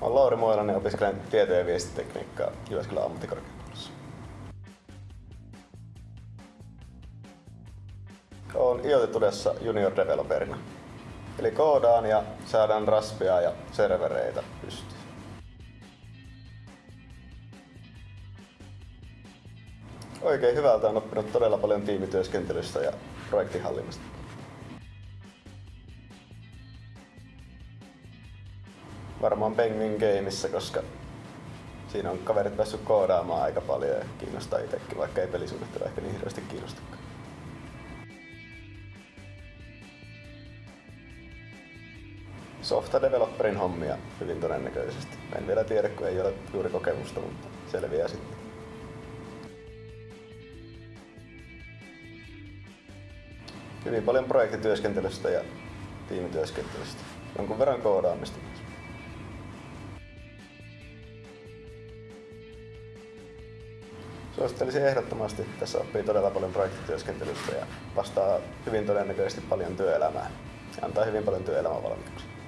Olen Lauri Moilanen opiskelen tieto- ja viestitekniikkaa Jyväskylän ammattikorkeakoulussa. Olen IoT-tudessa junior developerina. Eli koodaan ja saadaan raspia ja servereitä pystyyn. Oikein hyvältä on oppinut todella paljon tiimityöskentelystä ja projektihallinnasta. Varmaan Penguin Gameissa, koska siinä on kaverit päässyt koodaamaan aika paljon ja kiinnostaa itsekin, vaikka ei pelisuunnittelu ehkä niin hirveästi kiinnostakaan. Softa developerin hommia hyvin todennäköisesti. En vielä tiedä, kun ei ole juuri kokemusta, mutta selviää sitten. Hyvin paljon projektityöskentelystä ja tiimityöskentelystä. Jonkun verran koodaamista myös. Suosittelisin ehdottomasti. Tässä oppii todella paljon projektityöskentelystä ja vastaa hyvin todennäköisesti paljon työelämää. Ja antaa hyvin paljon työelämävalmiuksia.